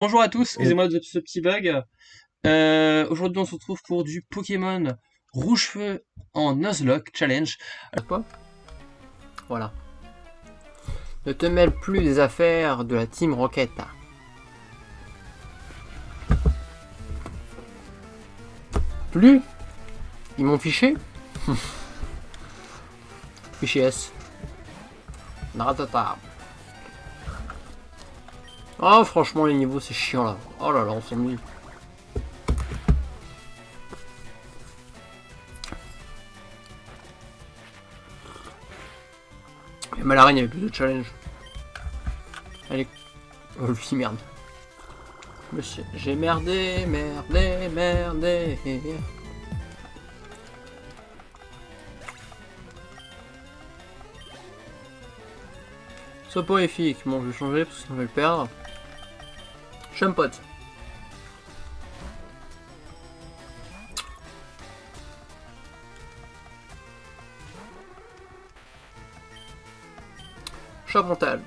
Bonjour à tous, excusez-moi de ce petit bug. Euh, Aujourd'hui, on se retrouve pour du Pokémon Rouge-Feu en Nuzlocke Challenge. Quoi Voilà. Ne te mêle plus des affaires de la Team Rocket. Plus Ils m'ont fiché Fiché S. Naratata. Oh franchement les niveaux c'est chiant là. Oh là là on s'ennuie. Et Malarine il y avait plus de challenge. Allez. Oh lui merde. Monsieur, j'ai merdé, merdé, merdé. Soporifique, bon je vais changer parce que je vais le perdre. Chumpot. Chamontal.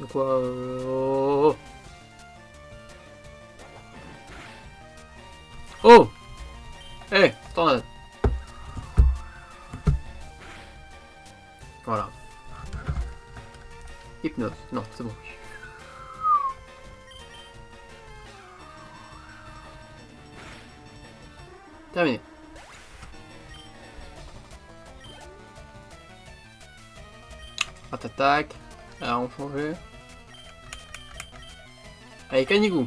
De quoi euh... Oh Oh Eh hey, Tornade 9. Non, c'est bon. Terminé. Attaque. Alors on changeait. Allez, Canigou.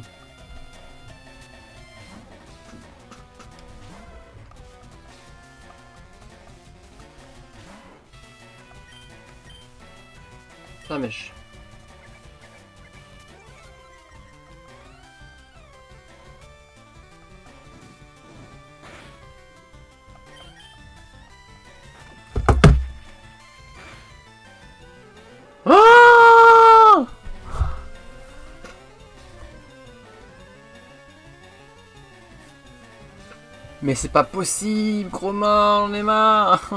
Mais c'est pas possible, mort, on est marre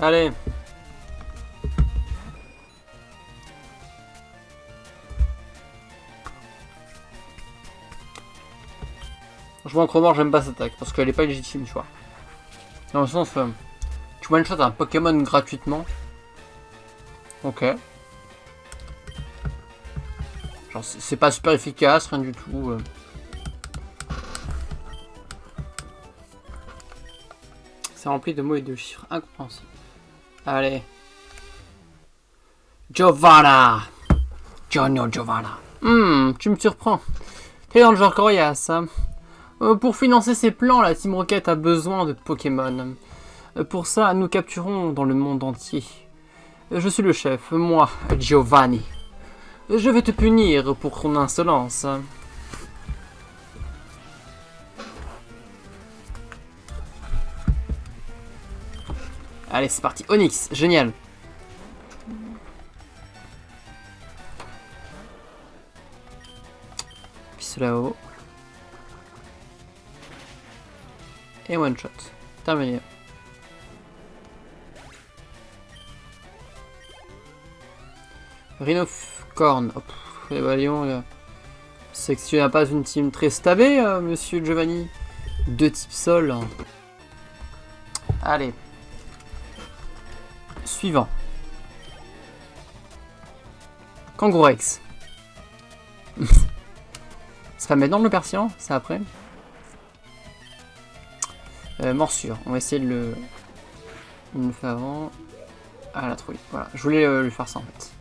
Allez. Franchement, Cromor, j'aime pas cette attaque parce qu'elle est pas légitime, tu vois. Dans le sens, tu one-shot un Pokémon gratuitement. Ok. Genre, c'est pas super efficace, rien du tout. Euh. C'est rempli de mots et de chiffres incompréhensibles. Allez. Giovanna Giorno Giovanna. Hmm, tu me surprends. T'es dans le genre coriace. Hein. Euh, pour financer ses plans, la Team Rocket a besoin de Pokémon. Euh, pour ça, nous capturons dans le monde entier. Je suis le chef, moi, Giovanni. Je vais te punir pour ton insolence. Allez, c'est parti. Onyx, génial. Puis là-haut. Et one shot. Terminé. Rhino Corn. Oh, voyons. C'est que tu n'as pas une team très stabée, euh, monsieur Giovanni. Deux types sol. Allez. Suivant. Kangourex. C'est pas maintenant le persian C'est après euh, Morsure. On va essayer de le... Il le fait avant. Ah, la trouille. Voilà. Je voulais euh, lui faire ça en fait.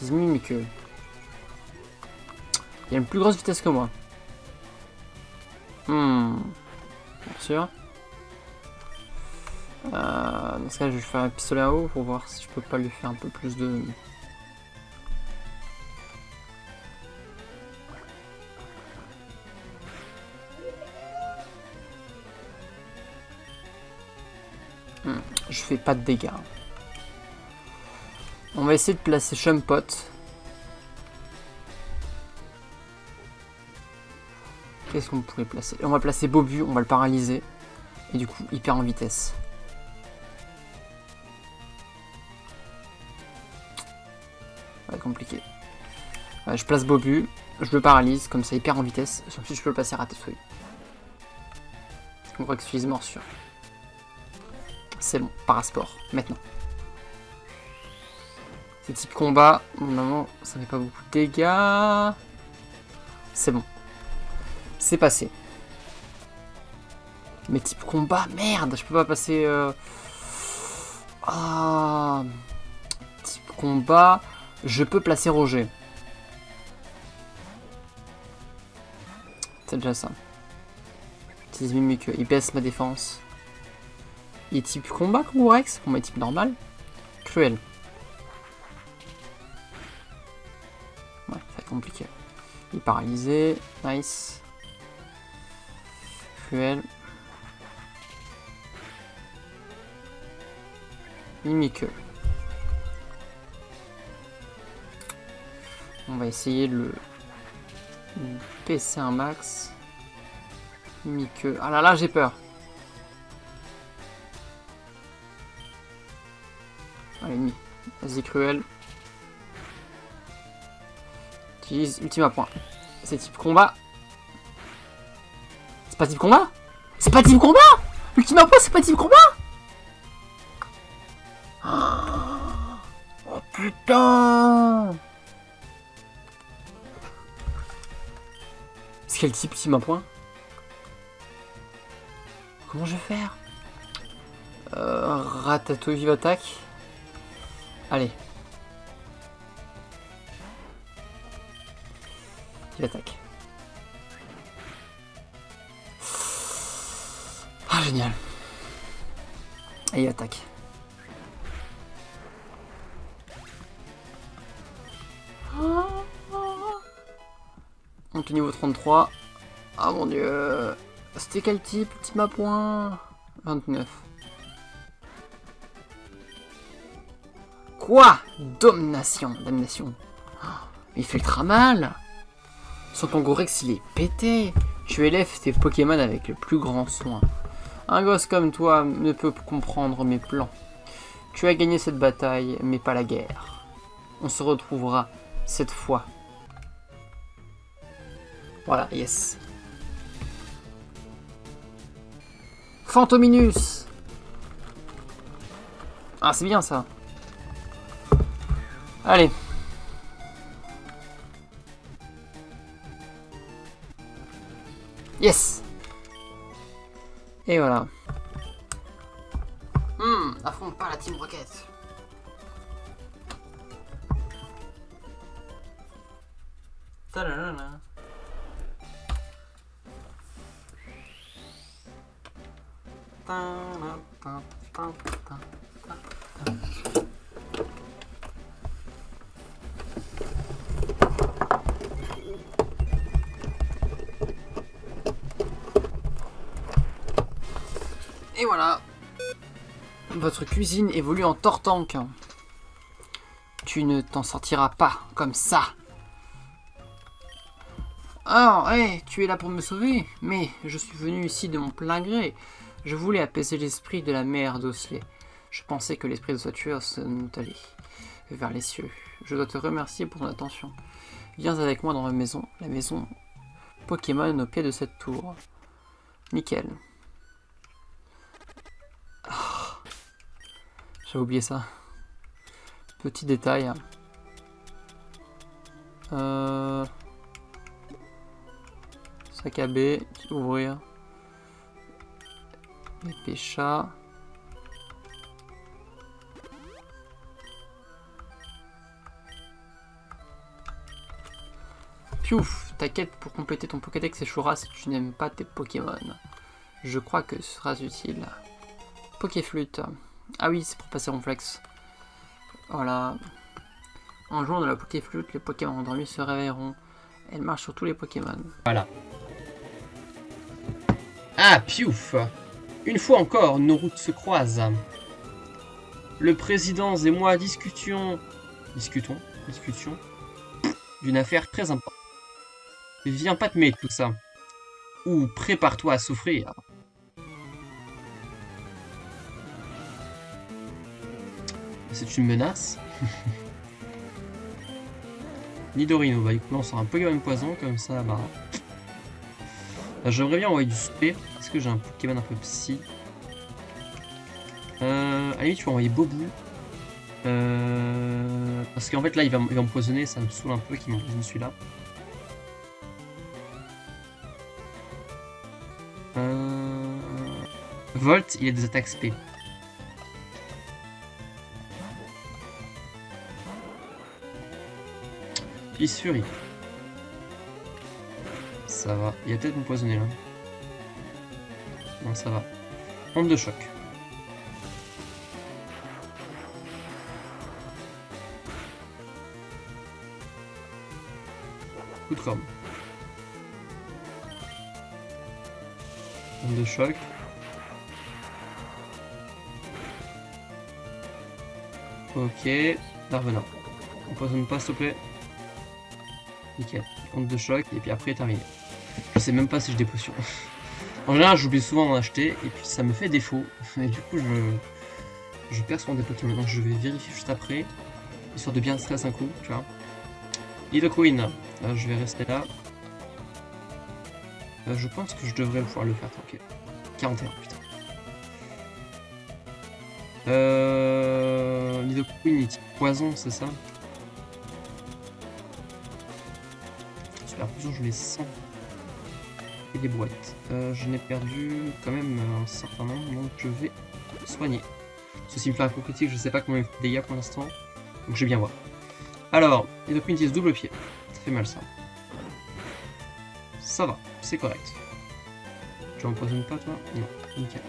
Que Il a une plus grosse vitesse que moi. Hmm. Morsure. Euh, dans ce cas, je vais faire un pistolet à eau pour voir si je peux pas lui faire un peu plus de... Hmm, je fais pas de dégâts. On va essayer de placer Chumpot. Qu'est-ce qu'on pourrait placer? On va placer Bobu, on va le paralyser. Et du coup, il perd en vitesse. Ça compliqué. Ouais, je place Bobu, je le paralyse, comme ça il perd en vitesse. Ensuite, je peux le passer à Ratatouille. On voit que je morsure. C'est bon, parasport, maintenant. Type combat, normalement ça fait pas beaucoup de dégâts. C'est bon. C'est passé. Mais type combat, merde, je peux pas passer... Euh... Ah... Type combat, je peux placer Roger. C'est déjà ça. Mimique, il baisse ma défense. Il est type combat, Rex Combat type normal. Cruel. Paralysé. Nice. Cruel. Mimique. On va essayer de le PC un max. Mimique. Ah là là, j'ai peur. Allez, Vas-y, cruel. Utilise ultima point. C'est type combat. C'est pas type combat C'est pas type combat Ultima point, c'est pas type combat Oh putain C'est quel type ultima point? Comment je vais faire? Euh, Ratatouille vive attaque. Allez. Il attaque. Ah, génial. Et il attaque. Donc niveau 33. Ah mon dieu. C'était quel type Ultima point 29. Quoi? Domination. Domination. il fait ultra mal. Son Tangorex, il est pété. Tu élèves tes Pokémon avec le plus grand soin. Un gosse comme toi ne peut comprendre mes plans. Tu as gagné cette bataille, mais pas la guerre. On se retrouvera cette fois. Voilà, yes. Fantominus Ah, c'est bien ça. Allez. Yes Et voilà. Hum, affronte pas la Team Rocket. Et Votre cuisine évolue en tortank. Tu ne t'en sortiras pas comme ça. Oh, hé, tu es là pour me sauver Mais je suis venu ici de mon plein gré. Je voulais apaiser l'esprit de la mère d'Osley. Je pensais que l'esprit de tueur se allait vers les cieux. Je dois te remercier pour ton attention. Viens avec moi dans ma maison, la maison Pokémon au pied de cette tour. Nickel. J'ai oublié ça. Petit détail. Euh... Sac à B, ouvrir. Les chat. Piouf Ta quête pour compléter ton Pokédex échouera si tu n'aimes pas tes Pokémon. Je crois que ce sera utile. Pokéflûte. Ah oui, c'est pour passer en flex. Voilà. En jouant de la Pokéflûte, les Pokémon endormis se réveilleront. Elle marche sur tous les Pokémon. Voilà. Ah, piouf Une fois encore, nos routes se croisent. Le président et moi discutions... Discutons Discussion D'une affaire très importante. Viens pas te mettre tout ça. Ou prépare-toi à souffrir. C'est une menace. Nidorino, bah écoute, on sort un Pokémon poison, comme ça, bah... bah J'aimerais bien envoyer du spé. Est-ce que j'ai un Pokémon un peu psy euh, limite, tu peux envoyer Bobu. Euh, parce qu'en fait, là, il va, il va empoisonner, ça me saoule un peu qu'il m'empoisonne celui-là. Euh... Volt, il a des attaques spé. Fury. Ça va. Il a peut-être empoisonné là. Non, ça va. Onde de choc. Coup de corne. Onde de choc. Ok. Darvenin. Empoisonne pas s'il te plaît. Nickel. Onde de choc et puis après terminé. Je sais même pas si j'ai des potions. en général j'oublie souvent d'en acheter et puis ça me fait défaut. Et du coup je, je perds souvent des Pokémon. Donc je vais vérifier juste après. Histoire de bien stress un coup, tu vois. Nidoqueen. Là je vais rester là. Euh, je pense que je devrais pouvoir le faire tranquille. 41, putain. Euh... Nidoqueen, il poison, c'est ça? Je les sens. Et des boîtes. Euh, je n'ai perdu quand même un certain nombre, donc je vais soigner. Ceci me fait un coup critique, je sais pas combien il de dégâts pour l'instant. Donc je vais bien voir. Alors, et donc utilise double pied. Ça fait mal ça. Ça va, c'est correct. Tu empoisonnes pas toi? Non, nickel.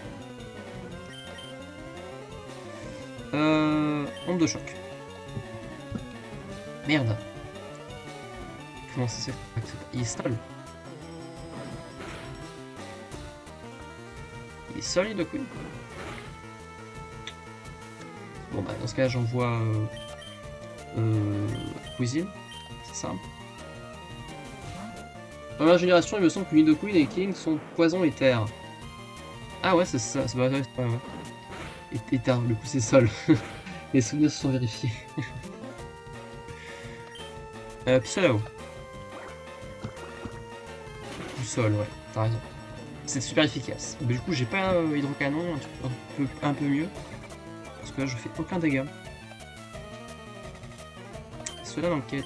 Euh, onde de choc. Merde. S'est Il est seul. Il est seul, Queen Bon bah dans ce cas j'envoie euh, euh, Cuisine, c'est ça. Dans ma génération, il me semble que Nidoqueen et King sont poison et terre. Ah ouais, c'est ça, c'est pas vrai, c'est. Et, terre, le coup c'est sol. Les souvenirs se sont vérifiés. euh, sol, ouais, t'as raison. C'est super efficace. du coup, j'ai pas un hydrocanon, un, peu, mieux. Parce que là, je fais aucun dégât. Cela d'enquête,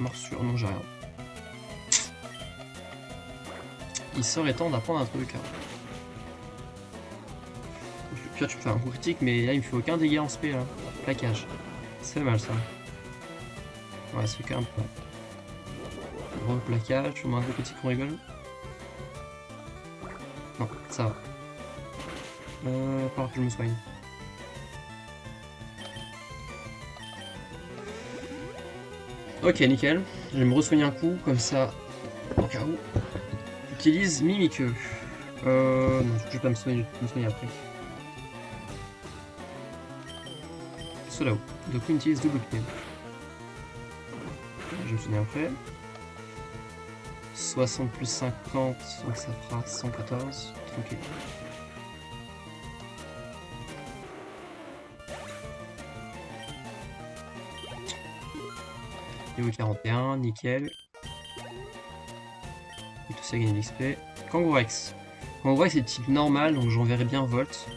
morsure, non, j'ai rien. Il serait temps d'apprendre un truc. Hein. Tu peux faire un coup critique, mais là, il me fait aucun dégât en spé, là. Plaquage. C'est mal, ça. Ouais, c'est quand même peu. Gros plaquage, tu mets un coup critique, on rigole. Ça va. Euh, que je me soigne. Ok, nickel. Je vais me re-soigner un coup, comme ça, au cas où. J'utilise Mimiqueux. Euh, non, je vais pas me soigner, me soigner après. Cela haut. Donc, on utilise double pied. Je vais me soigner après. 60 plus 50, donc ça fera 114. Tranquille. Niveau 41, nickel. Et tout ça gagne l'XP. Kangourex. Kangourex est type normal, donc j'enverrai bien Volt.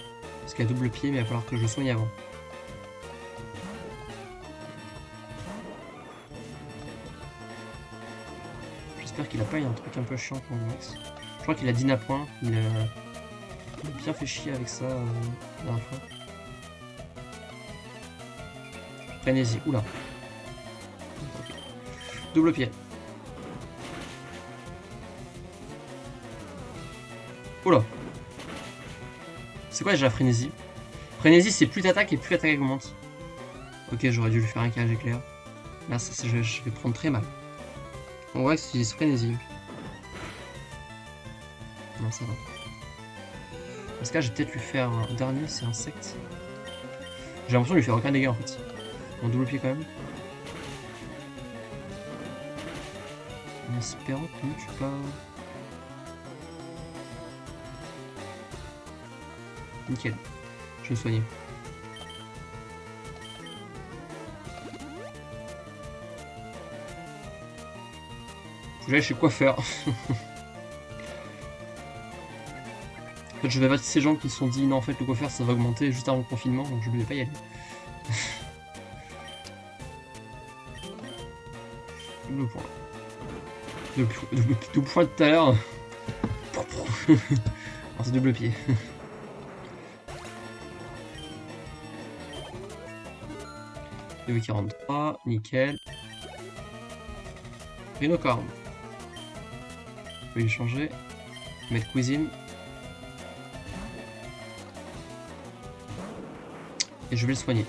Parce qu'il a double pied, mais il va falloir que je soigne avant. Qu'il a pas eu un truc un peu chiant pour Max. Je crois qu'il a Dina point. Il a... bien fait chier avec ça euh, la dernière fois. Frénésie. Oula. Double pied. Oula. C'est quoi déjà frénésie Frénésie c'est plus d'attaque et plus l'attaque augmente. Ok j'aurais dû lui faire un cage éclair. Là ça, je vais prendre très mal. On En vrai, si j'y frénésie. Non, ça va. Dans ce cas, je vais peut-être lui faire un dernier, c'est insecte. J'ai l'impression de lui faire aucun dégât en fait. Mon double pied quand même. En espérant que je suis pas. Nickel. Je vais me soigner. Chez coiffeur. en fait, je vais battre ces gens qui se sont dit non, en fait, le coiffeur ça va augmenter juste avant le confinement, donc je ne vais pas y aller. double point. Double, double, point tout à l'heure. C'est double pied. Niveau 43, nickel. Rhinocorn. Je vais lui changer. Mettre cuisine. Et je vais le soigner.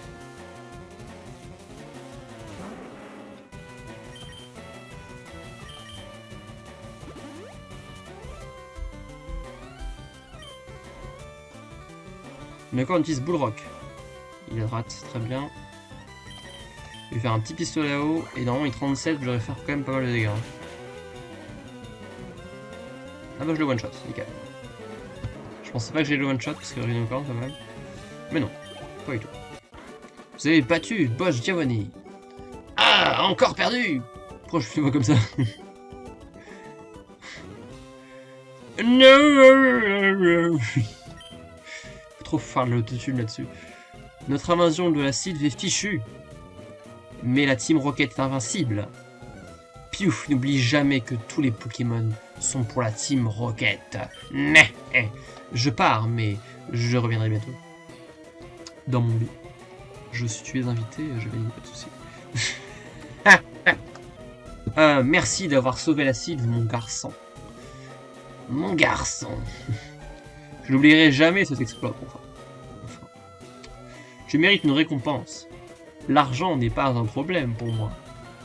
D'accord, on utilise Bullrock. Il droite, très bien. Je vais faire un petit pistolet à eau, et normalement il 37, je devrais faire quand même pas mal de dégâts. Ah bah je le one shot, nickel. Je pensais pas que j'ai le one shot parce que Rhinocorn quand même. Mais non, pas du tout. Vous avez battu Bosch Giovanni. Ah, encore perdu Pourquoi je fais moi comme ça Non trop faire l'autotune là-dessus. Notre invasion de la Sylve est fichue. Mais la Team Rocket est invincible. Piouf n'oublie jamais que tous les Pokémon sont pour la Team Rocket. Mais, je pars, mais je reviendrai bientôt. Dans mon lit. Je suis tu es invité, je vais pas de soucis. euh, merci d'avoir sauvé la Sylve, mon garçon. Mon garçon. je n'oublierai jamais cet exploit, enfin. enfin. Je mérite une récompense. L'argent n'est pas un problème pour moi.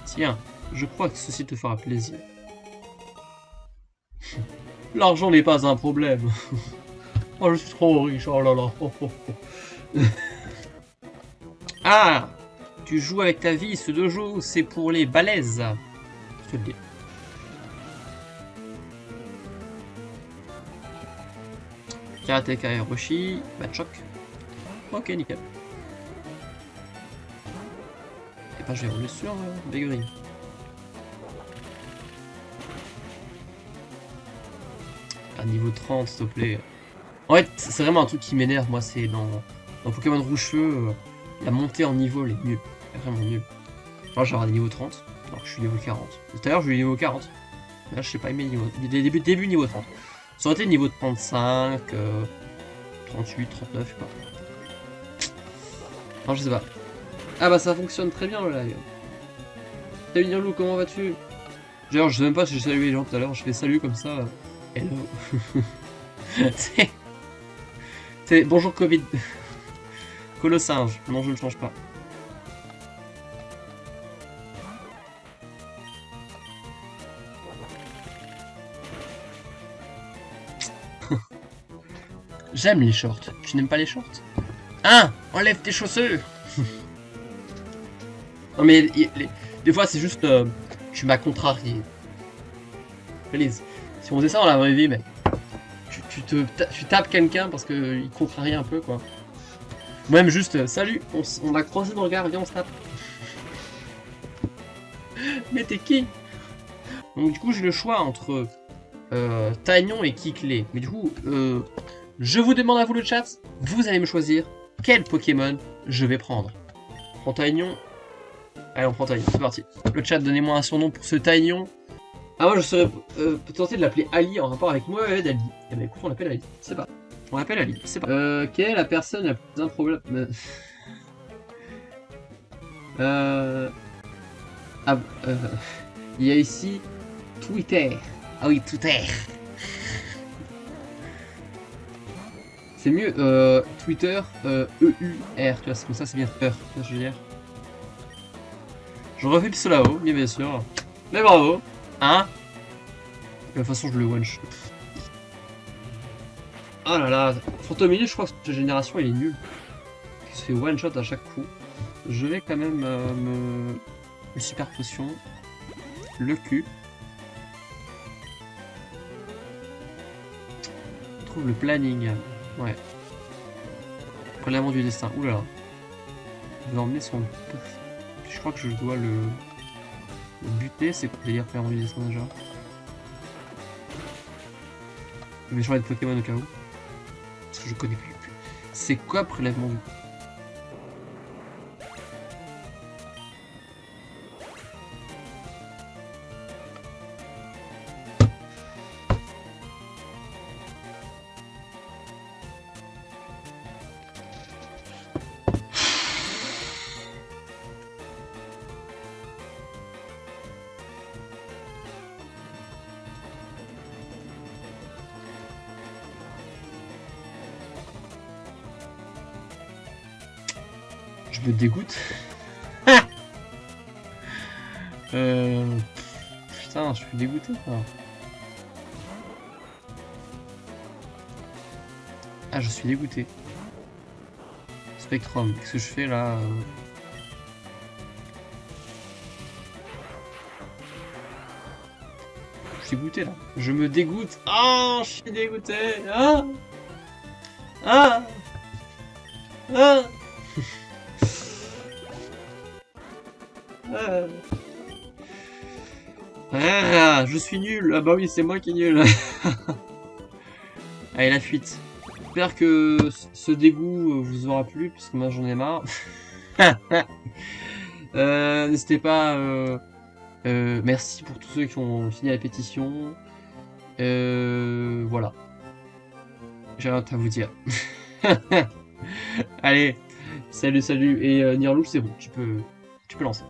Tiens, je crois que ceci te fera plaisir. L'argent n'est pas un problème. oh, je suis trop riche, oh là là. Ah Tu joues avec ta vie, ce dojo, c'est pour les balaises. Je te le dis. Karateka Hiroshi, choc. Ok, nickel. Et pas, je vais rouler sur euh. Niveau 30, s'il te plaît. En fait, c'est vraiment un truc qui m'énerve, moi, c'est dans, Pokémon Rouge-Feu, euh, la montée en niveau, elle est nulle. Elle est vraiment nulle. Genre, j'ai des niveau 30, alors que je suis niveau 40. Tout à l'heure, je suis niveau 40. Là, je sais pas, met niveau... Début, début niveau 30. Ça aurait été niveau 35, euh, 38, 39, je sais pas. Non, je sais pas. Ah bah ça fonctionne très bien le live. Salut Nirlou, comment vas-tu? D'ailleurs, je sais même pas si j'ai salué les gens tout à l'heure, je fais salut comme ça. Hello. C'est bonjour Covid. Colossinge. Non, je ne change pas. J'aime les shorts. Tu n'aimes pas les shorts? Hein? Enlève tes chaussures Non mais des fois c'est juste... Euh, tu m'as contrarié. Please. Si on faisait ça dans la vraie vie, mais... Tu, tu tu tapes quelqu'un parce qu'il contrarie un peu, quoi. Même juste, euh, salut, on, a croisé dans le regard, viens on se tape. mais t'es qui? Donc du coup j'ai le choix entre euh, Tagnon et Kickley. Mais du coup, euh, je vous demande à vous le chat, vous allez me choisir quel Pokémon je vais prendre. On prend. Allez, on prend Taignon, c'est parti. Le chat, donnez-moi un surnom pour ce Taignon. Ah, moi je serais euh, tenté de l'appeler Ali en rapport avec moi et Ali. Eh ben écoute, on l'appelle Ali, c'est pas. On l'appelle Ali, c'est pas. Euh, quelle est la personne la plus improbable? Euh. Ah, euh. Il y a ici Twitter. Ah oui, Twitter. C'est mieux, euh, Twitter, euh, E-U-R, tu vois, comme ça, c'est bien que je refais pistolet là-haut, bien bien sûr. Mais bravo, hein De toute façon, je le one-shot. Oh là là, Fantomini, je crois que cette génération, il est nul. Il se fait one-shot à chaque coup. Je vais quand même euh, me... Une super potion. Le cul. Trouve le planning. Ouais. Prélèvement du destin. Oulala. Vous emmener son... Je crois que je dois le... le buter. C'est quoi prélèvement du destin déjà Mais je vais de Pokémon au cas où. Parce que je connais plus. C'est quoi prélèvement du... me dégoûte. euh... Putain, je suis dégoûté quoi. Ah, je suis dégoûté. Spectrum, qu'est-ce que je fais là euh Je suis dégoûté là. Je me dégoûte. Ah, je suis dégoûté. Ah Ah Ah Ah. Ah, je suis nul. Ah bah oui, c'est moi qui est nul. Allez, la fuite. J'espère que ce dégoût vous aura plu, parce que moi j'en ai marre. euh, N'hésitez pas... Euh, euh, merci pour tous ceux qui ont signé la pétition. Euh, voilà. J'ai rien à vous dire. Allez, salut, salut. Et euh, Nirlou, c'est bon, tu peux, tu peux lancer.